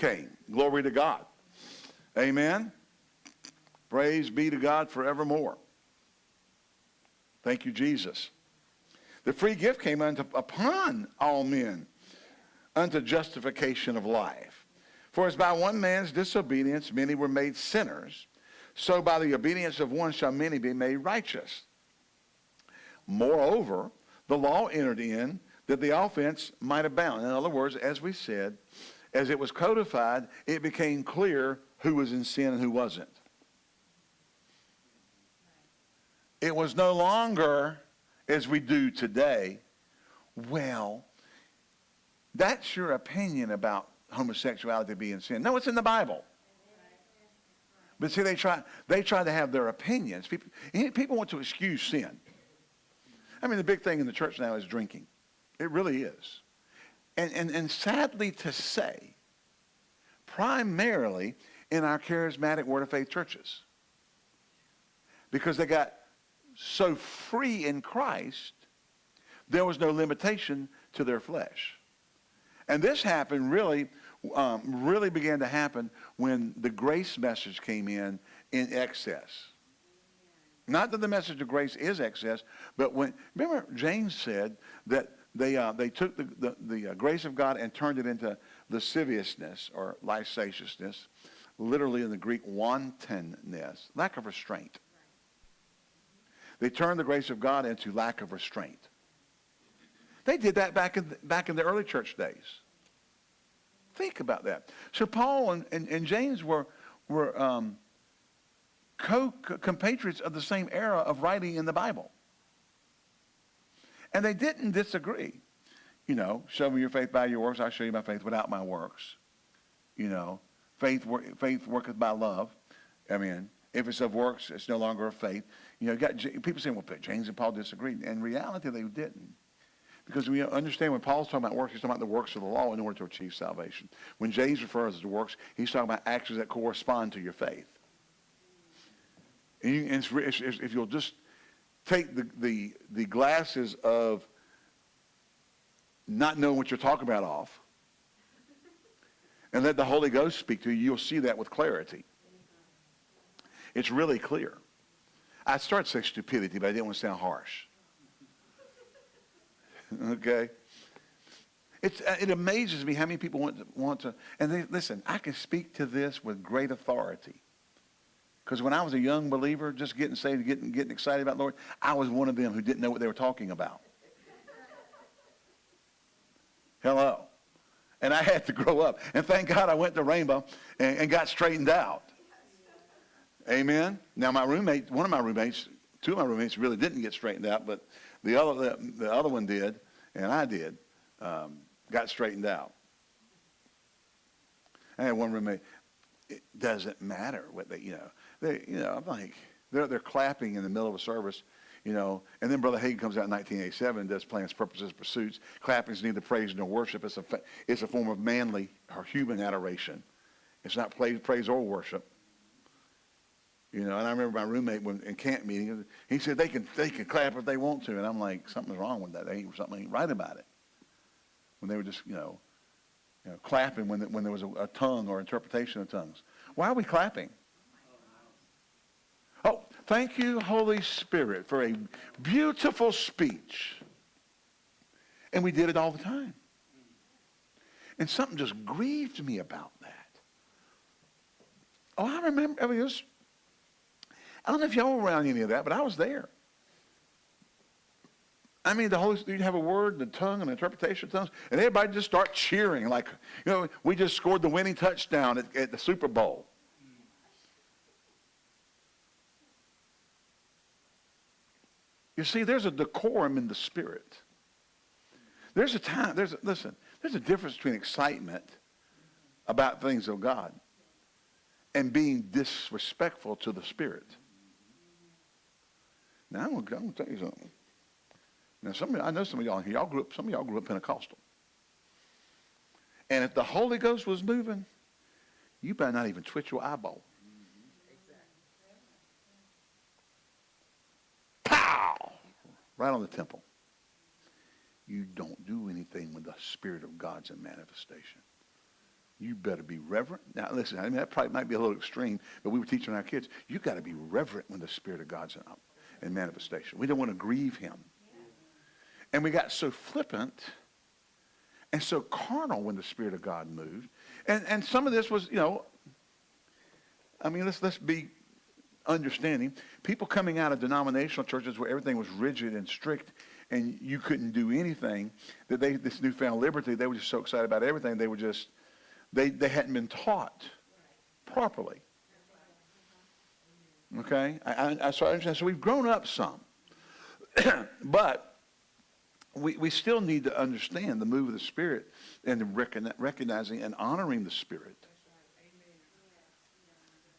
came. Glory to God. Amen. Praise be to God forevermore. Thank you, Jesus. The free gift came unto, upon all men unto justification of life. For as by one man's disobedience many were made sinners, so by the obedience of one shall many be made righteous. Moreover, the law entered in that the offense might abound. In other words, as we said, as it was codified, it became clear who was in sin and who wasn't. It was no longer, as we do today, well, that's your opinion about homosexuality being sin. No, it's in the Bible. But see, they try, they try to have their opinions. People, people want to excuse sin. I mean, the big thing in the church now is drinking. It really is. And, and, and sadly to say, primarily in our charismatic Word of Faith churches. Because they got so free in Christ, there was no limitation to their flesh. And this happened really, um, really began to happen when the grace message came in in excess. Not that the message of grace is excess, but when, remember James said that they, uh, they took the, the, the uh, grace of God and turned it into lasciviousness or licentiousness, literally in the Greek, wantonness, lack of restraint. They turned the grace of God into lack of restraint. They did that back in, back in the early church days. Think about that. So Paul and, and, and James were, were um, co-compatriots of the same era of writing in the Bible. And they didn't disagree. You know, show me your faith by your works, I'll show you my faith without my works. You know, faith, faith worketh by love. I mean, if it's of works, it's no longer of faith. You know, got, people saying, well, James and Paul disagreed. In reality, they didn't. Because we understand when Paul's talking about works, he's talking about the works of the law in order to achieve salvation. When James refers to works, he's talking about actions that correspond to your faith. And, you, and it's, it's, if you'll just take the, the, the glasses of not knowing what you're talking about off and let the Holy Ghost speak to you, you'll see that with clarity. It's really clear. I started to say stupidity, but I didn't want to sound harsh. okay? It's, uh, it amazes me how many people want to, want to and they, listen, I can speak to this with great authority. Because when I was a young believer, just getting saved, getting, getting excited about the Lord, I was one of them who didn't know what they were talking about. Hello. And I had to grow up. And thank God I went to Rhema and, and got straightened out. Amen. Now my roommate, one of my roommates, two of my roommates really didn't get straightened out, but the other, the, the other one did, and I did, um, got straightened out. I had one roommate. It doesn't matter what they, you know, they, you know, I'm like, they're, they're clapping in the middle of a service, you know, and then Brother Hagin comes out in 1987 and does plans, purposes, pursuits. Clapping is neither praise nor worship. It's a, it's a form of manly or human adoration. It's not praise, praise or worship. You know, and I remember my roommate when in camp meeting, he said they can they can clap if they want to, and I'm like, something's wrong with that. They ain't, something ain't right about it. When they were just you know, you know clapping when when there was a, a tongue or interpretation of tongues. Why are we clapping? Oh, thank you, Holy Spirit, for a beautiful speech. And we did it all the time. And something just grieved me about that. Oh, I remember, I mean, was I don't know if y'all were around any of that, but I was there. I mean, the Holy Spirit, you'd have a word, the tongue, and interpretation of tongues, and everybody just start cheering like, you know, we just scored the winning touchdown at, at the Super Bowl. You see, there's a decorum in the spirit. There's a time, there's a, listen, there's a difference between excitement about things of God and being disrespectful to the spirit. Now I'm gonna, tell you something. Now some of I know some of y'all here, y'all grew up, some of y'all grew up Pentecostal. And if the Holy Ghost was moving, you better not even twitch your eyeball. Right on the temple. You don't do anything when the Spirit of God's in manifestation. you better be reverent. Now, listen, I mean, that probably might be a little extreme, but we were teaching our kids, you got to be reverent when the Spirit of God's in, in manifestation. We don't want to grieve him. And we got so flippant and so carnal when the Spirit of God moved. And, and some of this was, you know, I mean, let's, let's be understanding. People coming out of denominational churches where everything was rigid and strict and you couldn't do anything, that they, this newfound liberty, they were just so excited about everything, they were just, they, they hadn't been taught properly. Okay? I, I, so I understand. So we've grown up some. but we, we still need to understand the move of the Spirit and the recognizing and honoring the Spirit.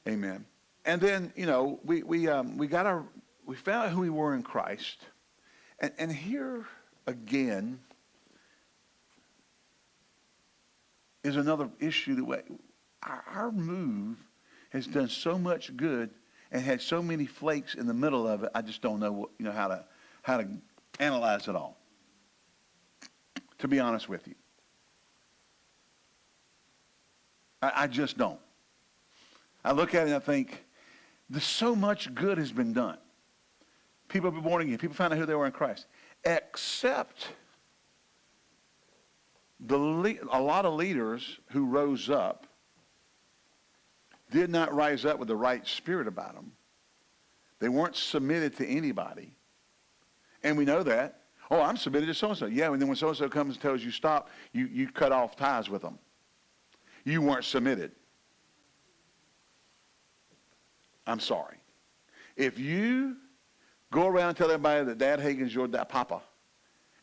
Amen. And then, you know, we, we, um, we got our, we found out who we were in Christ. And, and here again is another issue that we, our, our move has done so much good and had so many flakes in the middle of it. I just don't know what, you know how to how to analyze it all. To be honest with you, I, I just don't. I look at it and I think, there's so much good has been done. People have been born again. People found out who they were in Christ. Except the a lot of leaders who rose up did not rise up with the right spirit about them. They weren't submitted to anybody. And we know that. Oh, I'm submitted to so-and-so. Yeah, and then when so-and-so comes and tells you stop, you, you cut off ties with them. You weren't submitted. I'm sorry. If you go around and tell everybody that Dad Hagin's your dad, papa,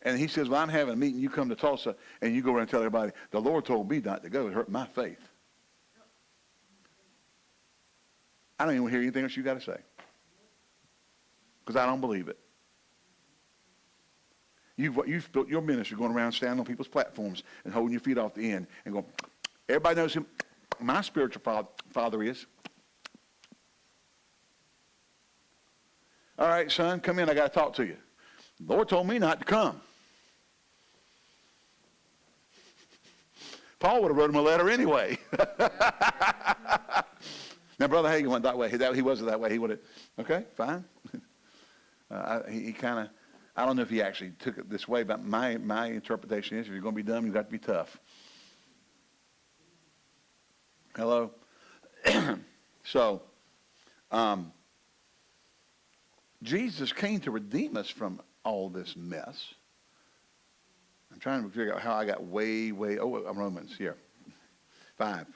and he says, well, I'm having a meeting, you come to Tulsa, and you go around and tell everybody, the Lord told me not to go. It hurt my faith. I don't even hear anything else you got to say. Because I don't believe it. You've, you've built your ministry going around standing on people's platforms and holding your feet off the end and going, everybody knows who my spiritual father is. All right, son, come in. I got to talk to you. The Lord told me not to come. Paul would have wrote him a letter anyway. now, Brother Hagin went that way. He, he wasn't that way. He would have, okay, fine. Uh, he, he kind of, I don't know if he actually took it this way, but my, my interpretation is if you're going to be dumb, you've got to be tough. Hello? so, um, Jesus came to redeem us from all this mess. I'm trying to figure out how I got way, way, oh, I'm Romans here. Five.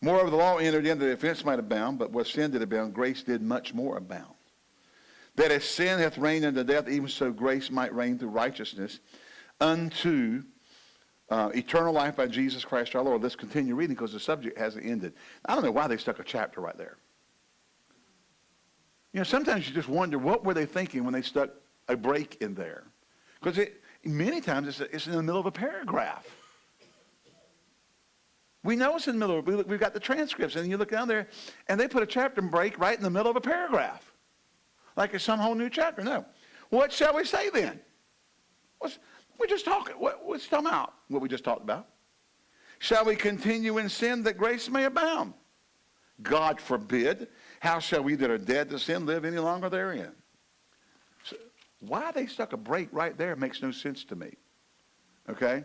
Moreover, the law entered in that the offense might abound, but where sin did abound, grace did much more abound. That as sin hath reigned unto death, even so grace might reign through righteousness unto uh, eternal life by Jesus Christ our Lord. Let's continue reading because the subject hasn't ended. I don't know why they stuck a chapter right there. You know, sometimes you just wonder what were they thinking when they stuck a break in there, because many times it's, it's, in the middle of a paragraph. We know it's in the middle. Of, we, we've got the transcripts, and you look down there, and they put a chapter break right in the middle of a paragraph, like it's some whole new chapter. No, what shall we say then? What's, we're just talking. What, what's talking about? What we just talked about. Shall we continue in sin that grace may abound? God forbid. How shall we that are dead to sin live any longer therein? So why they stuck a break right there makes no sense to me. Okay?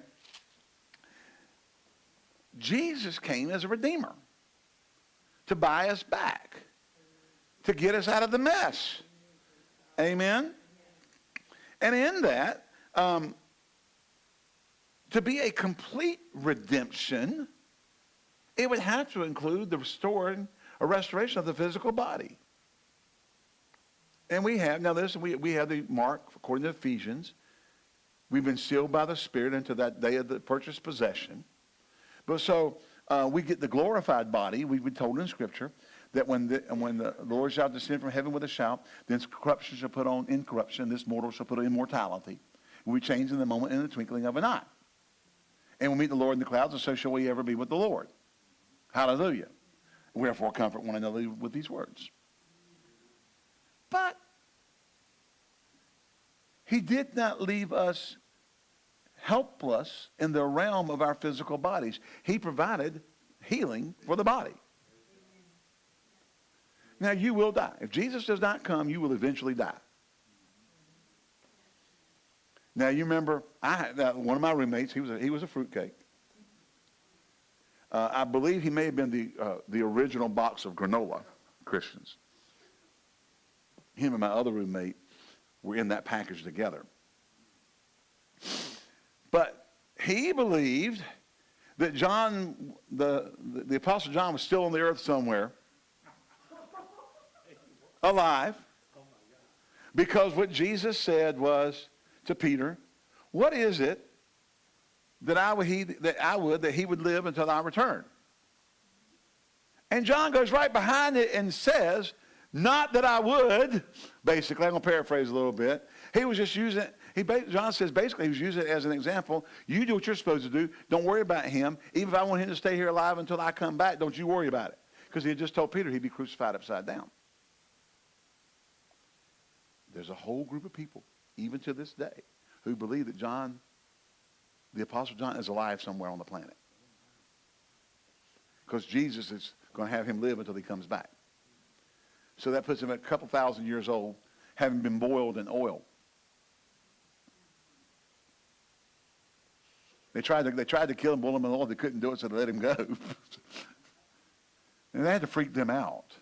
Jesus came as a redeemer to buy us back, to get us out of the mess. Amen? And in that, um, to be a complete redemption, it would have to include the restoring a restoration of the physical body. And we have, now listen, we, we have the mark, according to Ephesians, we've been sealed by the Spirit into that day of the purchased possession. But so uh, we get the glorified body, we've been told in Scripture, that when the, when the Lord shall descend from heaven with a shout, then corruption shall put on incorruption, this mortal shall put on immortality. We change in the moment in the twinkling of an eye. And we meet the Lord in the clouds, and so shall we ever be with the Lord. Hallelujah. Wherefore comfort one another with these words. But he did not leave us helpless in the realm of our physical bodies. He provided healing for the body. Now you will die. If Jesus does not come, you will eventually die. Now you remember, I uh, one of my roommates. He was a, he was a fruitcake. Uh, I believe he may have been the uh, the original box of granola Christians. Him and my other roommate were in that package together. But he believed that John, the, the, the Apostle John, was still on the earth somewhere, alive, because what Jesus said was to Peter, What is it that I would, he, that I would that he would live until I return? And John goes right behind it and says, Not that I would, basically, I'm going to paraphrase a little bit. He was just using he, John says basically he was using it as an example. You do what you're supposed to do. Don't worry about him. Even if I want him to stay here alive until I come back, don't you worry about it. Because he had just told Peter he'd be crucified upside down. There's a whole group of people, even to this day, who believe that John, the Apostle John, is alive somewhere on the planet. Because Jesus is going to have him live until he comes back. So that puts him at a couple thousand years old, having been boiled in oil. They tried to, they tried to kill him, boil him in oil. They couldn't do it, so they let him go. and they had to freak them out.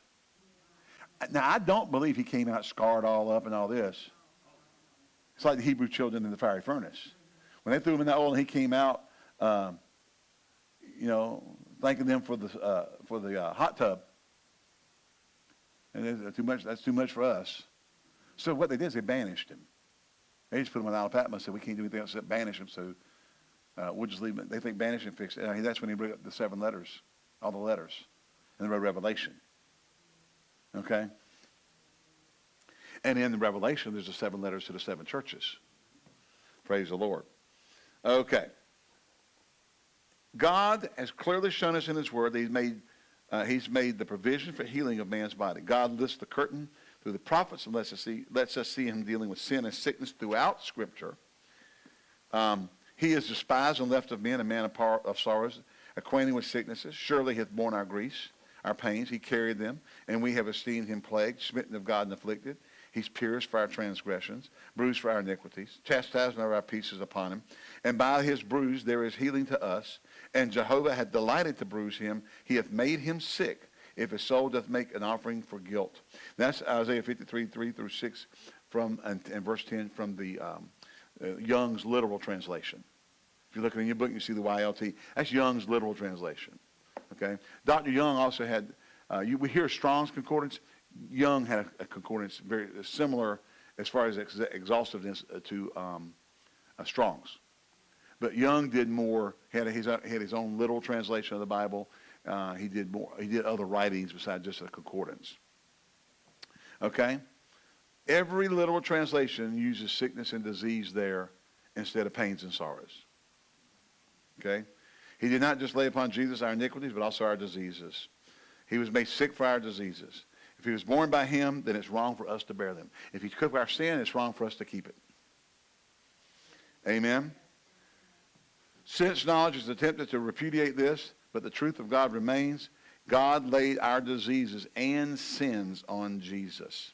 Now, I don't believe he came out scarred all up and all this. It's like the Hebrew children in the fiery furnace. When they threw him in that oil and he came out, um, you know, thanking them for the, uh, for the uh, hot tub. And too much, that's too much for us. So what they did is they banished him. They just put him on Isle of Patmos said, we can't do anything else except banish him. So uh, we'll just leave it. They think banish and fix it. That's when he brought up the seven letters, all the letters, and the Revelation. Okay? And in the Revelation, there's the seven letters to the seven churches. Praise the Lord. Okay. God has clearly shown us in His Word that He's made, uh, he's made the provision for healing of man's body. God lifts the curtain through the prophets and lets us see, lets us see Him dealing with sin and sickness throughout Scripture. Um, he is despised and left of men, a man of, of sorrows, acquainted with sicknesses. Surely he hath borne our griefs, our pains. He carried them, and we have esteemed him plagued, smitten of God and afflicted. He's pierced for our transgressions, bruised for our iniquities. Chastisement of our peace is upon him. And by his bruise there is healing to us. And Jehovah hath delighted to bruise him. He hath made him sick. If his soul doth make an offering for guilt. That's Isaiah 53, 3 through 6 from, and, and verse 10 from the um, uh, Young's literal translation. If you look in your book, you see the YLT. That's Young's literal translation. Okay. Dr. Young also had. Uh, you, we hear Strong's concordance. Young had a, a concordance very similar as far as ex- exhaustiveness uh, to um, uh, Strong's. But Young did more. Had his had his own literal translation of the Bible. Uh, he did more. He did other writings besides just a concordance. Okay. Every literal translation uses sickness and disease there instead of pains and sorrows. Okay? He did not just lay upon Jesus our iniquities, but also our diseases. He was made sick for our diseases. If he was borne by him, then it's wrong for us to bear them. If he took our sin, it's wrong for us to keep it. Amen? Sense knowledge is attempted to repudiate this, but the truth of God remains. God laid our diseases and sins on Jesus.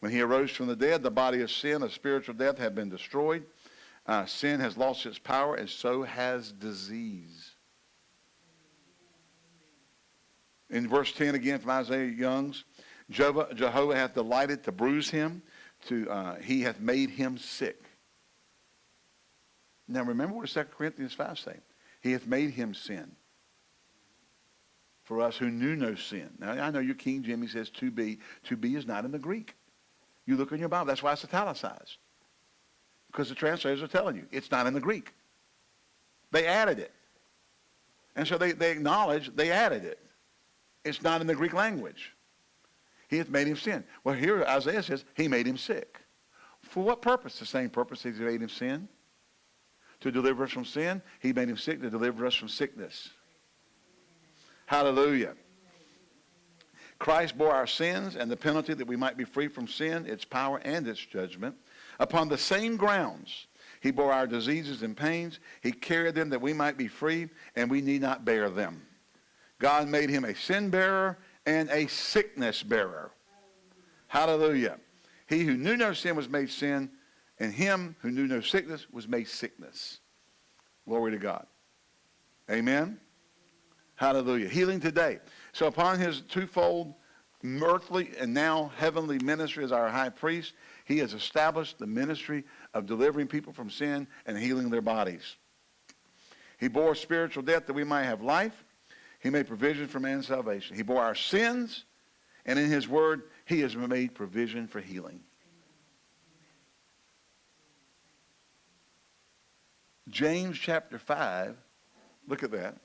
When he arose from the dead, the body of sin, of spiritual death, had been destroyed. Uh, sin has lost its power, and so has disease. In verse 10 again from Isaiah Young's, Jehovah, Jehovah hath delighted to bruise him, to, uh, he hath made him sick. Now remember what 2 Corinthians 5 saying. He hath made him sin. For us who knew no sin. Now I know your King Jimmy says to be. To be is not in the Greek. You look in your Bible. That's why it's italicized. Because the translators are telling you it's not in the Greek. They added it. And so they, they acknowledge they added it. It's not in the Greek language. He hath made him sin. Well, here Isaiah says he made him sick. For what purpose? The same purpose he made him sin. To deliver us from sin. He made him sick to deliver us from sickness. Hallelujah. Christ bore our sins and the penalty that we might be free from sin, its power, and its judgment. Upon the same grounds, he He bore our diseases and pains. He carried them that we might be free, and we need not bear them. God made him a sin bearer and a sickness bearer. Hallelujah. He who knew no sin was made sin, and him who knew no sickness was made sickness. Glory to God. Amen. Hallelujah. Healing today. So upon his twofold earthly and now heavenly ministry as our high priest, he has established the ministry of delivering people from sin and healing their bodies. He bore spiritual death that we might have life. He made provision for man's salvation. He bore our sins, and in his word, he has made provision for healing. James chapter 5, look at that.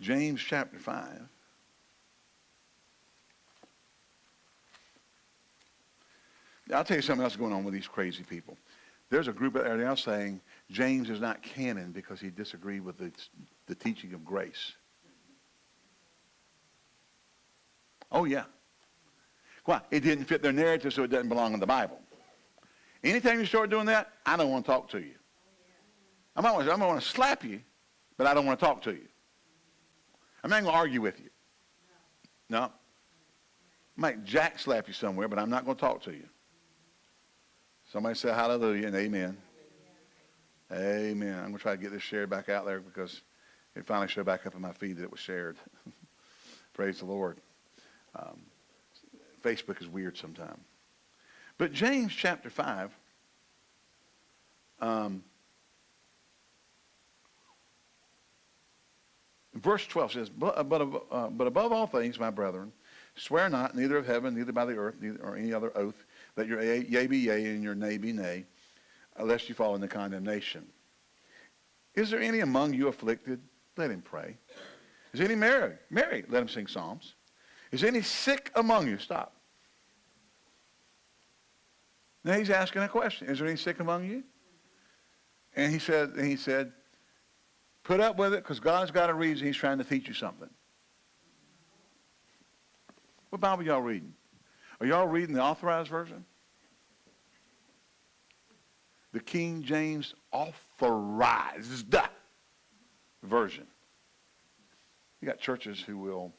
James chapter 5. I'll tell you something else going on with these crazy people. There's a group out there now saying James is not canon because he disagreed with the, the teaching of grace. Oh, yeah. Why? It didn't fit their narrative, so it doesn't belong in the Bible. Anytime you start doing that, I don't want to talk to you. I might want to, I might want to slap you, but I don't want to talk to you. I'm not going to argue with you. No. I might jack slap you somewhere, but I'm not going to talk to you. Somebody say hallelujah and amen. Amen. I'm going to try to get this shared back out there because it finally showed back up in my feed that it was shared. Praise the Lord. Um, Facebook is weird sometimes. But James chapter 5, um, verse 12 says, but, but, uh, but above all things, my brethren, swear not, neither of heaven, neither by the earth, neither, or any other oath, that your yea be yea and your nay be nay, lest you fall into condemnation. Is there any among you afflicted? Let him pray. Is any married? Married, let him sing psalms. Is any sick among you? Stop. Now he's asking a question. Is there any sick among you? And he said, and he said, put up with it because God's got a reason he's trying to teach you something. What Bible y'all reading? Are y'all reading the authorized version? The King James authorized version. You got churches who will,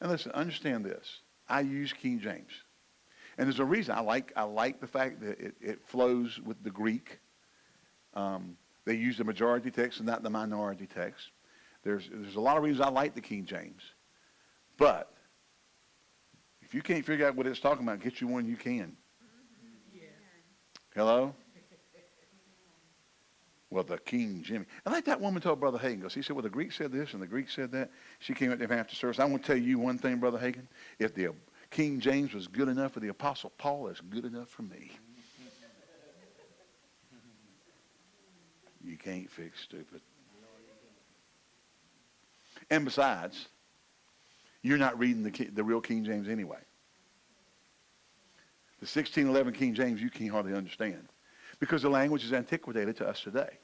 and listen, understand this. I use King James. And there's a reason I like, I like the fact that it, it flows with the Greek. Um, they use the majority text and not the minority text. There's, there's a lot of reasons I like the King James. But if you can't figure out what it's talking about, get you one you can. Yeah. Hello? Well, the King Jimmy. I like that woman told Brother Hagin, goes, he said, well, the Greek said this and the Greek said that. She came up there after service. I want to tell you one thing, Brother Hagin. If the King James was good enough for the Apostle Paul, it's good enough for me. You can't fix stupid. And besides, you're not reading the, the real King James anyway. The 1611 King James you can't hardly understand because the language is antiquated to us today.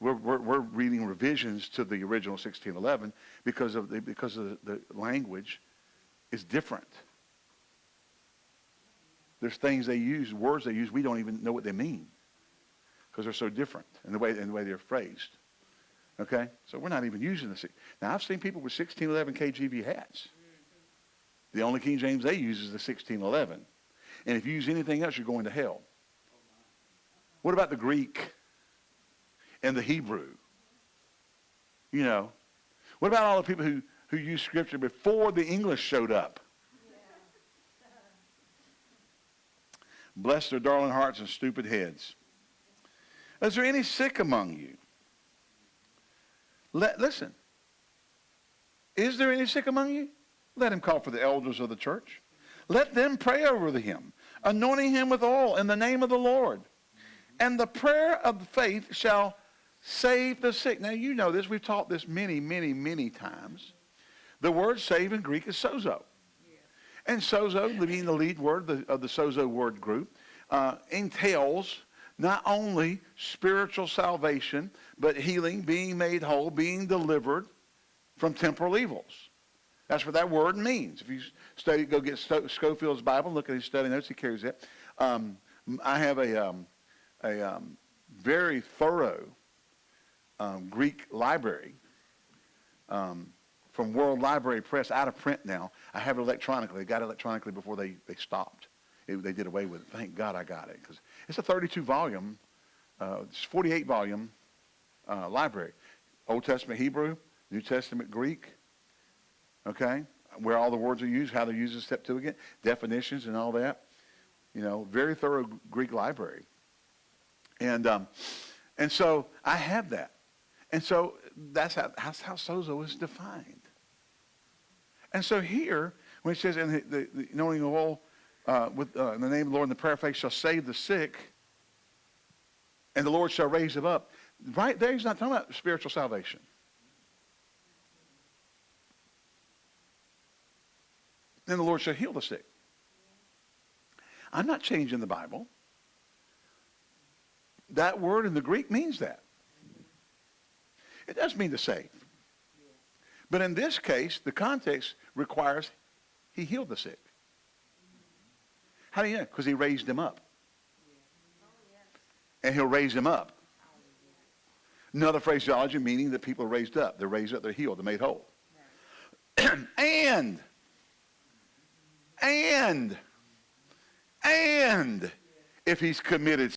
We're, we're, we're reading revisions to the original 1611 because of the, because of the, the language is different. There's things they use, words they use, we don't even know what they mean because they're so different in the way in the way they're phrased. Okay, so we're not even using the. Now I've seen people with 1611 KJV hats. The only King James they use is the 1611, and if you use anything else, you're going to hell. What about the Greek and the Hebrew? You know, what about all the people who who used Scripture before the English showed up? Bless their darling hearts and stupid heads. Is there any sick among you? Let, listen. Is there any sick among you? Let him call for the elders of the church. Let them pray over him, anointing him with oil in the name of the Lord. And the prayer of faith shall save the sick. Now, you know this. We've taught this many, many, many times. The word save in Greek is sozo. And sozo, being the lead word of the sozo word group, uh, entails not only spiritual salvation, but healing, being made whole, being delivered from temporal evils. That's what that word means. If you study, go get Scofield's Bible, look at his study notes, he carries that. Um, I have a, um, a um, very thorough um, Greek library um, from World Library Press, out of print now. I have it electronically. I got it electronically before they, they stopped. It, they did away with it. Thank God I got it because it's a 32 volume, uh, it's 48 volume uh, library. Old Testament Hebrew, New Testament Greek, okay, where all the words are used, how they're used in Septuagint, definitions and all that. You know, very thorough Greek library. And, um, and so I have that. And so that's how, that's how sozo is defined. And so here, when it says, in the, the, the anointing of uh, with, uh, in the name of the Lord and the prayer of faith shall save the sick, and the Lord shall raise him up. Right there, he's not talking about spiritual salvation. Then the Lord shall heal the sick. I'm not changing the Bible. That word in the Greek means that. It does mean to save. But in this case, the context requires he healed the sick. How do you know? Because he raised him up. And he'll raise him up. Another phraseology meaning that people are raised up. They're raised up, they're healed, they're made whole. and, and, and if he's committed